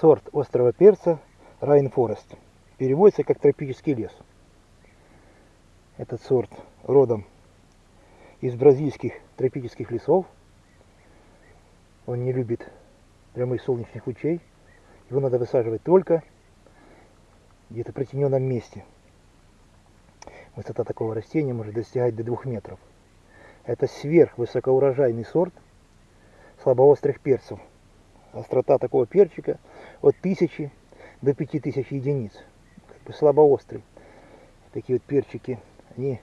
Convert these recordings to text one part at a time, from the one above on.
сорт острого перца Rainforest. Переводится как тропический лес. Этот сорт родом из бразильских тропических лесов. Он не любит прямых солнечных лучей. Его надо высаживать только где-то в притененном месте. Высота такого растения может достигать до 2 метров. Это сверхвысокоурожайный сорт слабоострых перцев. Острота такого перчика от 1000 до 5000 единиц. Как бы слабоострый. Такие вот перчики, они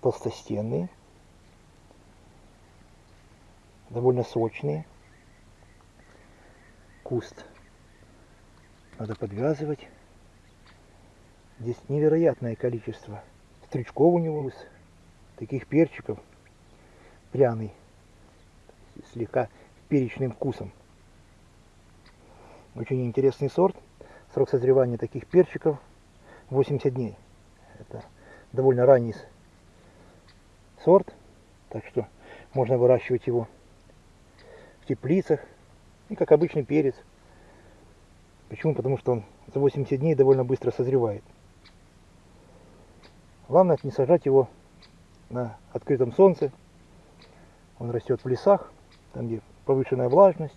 толстостенные, довольно сочные. Куст надо подвязывать. Здесь невероятное количество стрючков у него, таких перчиков, пряный, слегка перечным вкусом. Очень интересный сорт. Срок созревания таких перчиков 80 дней. Это довольно ранний сорт, так что можно выращивать его в теплицах и как обычный перец. Почему? Потому что он за 80 дней довольно быстро созревает. Главное не сажать его на открытом солнце. Он растет в лесах, там где повышенная влажность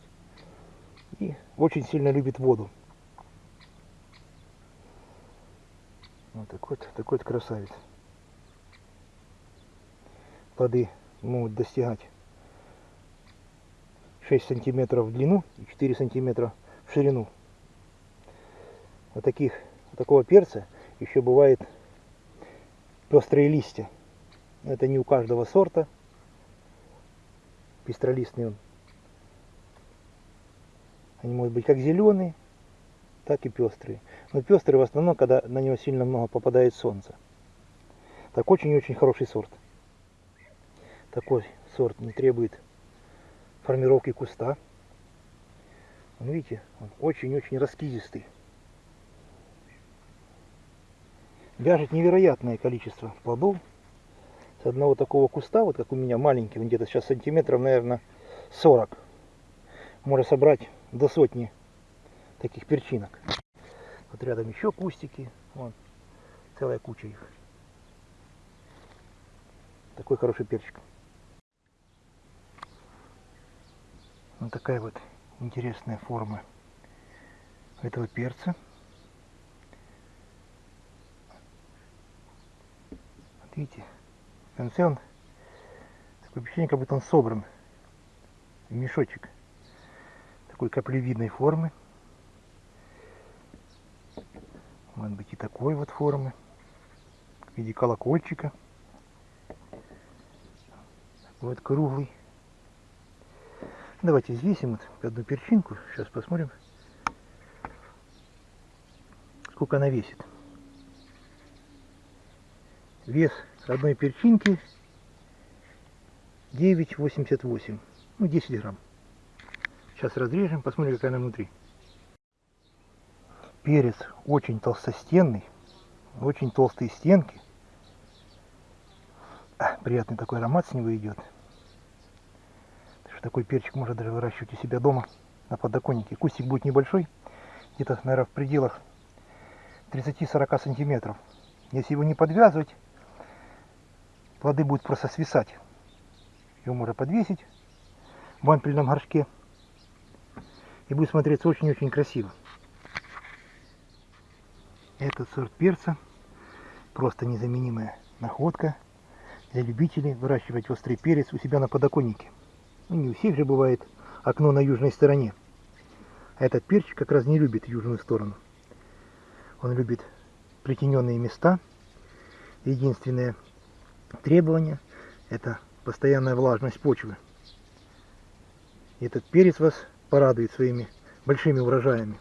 и очень сильно любит воду. Вот такой вот, такой красавец плоды могут достигать 6 сантиметров в длину и 4 сантиметра в ширину. Вот таких, вот такого перца еще бывает пестрые листья. Это не у каждого сорта. Пестролистный он. Они могут быть как зеленые, так и пестрые. Но пестрые в основном, когда на него сильно много попадает солнце. Так очень-очень хороший сорт. Такой сорт не требует формировки куста. Он, видите, он очень-очень раскидистый. Вяжет невероятное количество плодов. С одного такого куста, вот как у меня маленький, где-то сейчас сантиметров, наверное, 40. Можно собрать до сотни таких перчинок. Вот рядом еще кустики. Вон, целая куча их. Такой хороший перчик. Вот такая вот интересная форма этого перца. Вот видите, в конце он такое впечатление, как будто он собран в мешочек такой каплевидной формы. Может быть и такой вот формы, в виде колокольчика. Вот круглый. Давайте взвесим вот одну перчинку. Сейчас посмотрим, сколько она весит. Вес одной перчинки 9,88. Ну, 10 грамм. Сейчас разрежем, посмотрим, какая она внутри. Перец очень толстостенный, очень толстые стенки. А, приятный такой аромат с него идет. Такой перчик можно даже выращивать у себя дома на подоконнике. Кустик будет небольшой, где-то, наверное, в пределах 30-40 сантиметров. Если его не подвязывать, плоды будут просто свисать. Его можно подвесить в вампельном горшке. И будет смотреться очень-очень красиво. Этот сорт перца просто незаменимая находка для любителей выращивать острый перец у себя на подоконнике. Ну, не у всех же бывает окно на южной стороне. А этот перчик как раз не любит южную сторону. Он любит притененные места. Единственное требование – это постоянная влажность почвы. Этот перец вас порадует своими большими урожаями.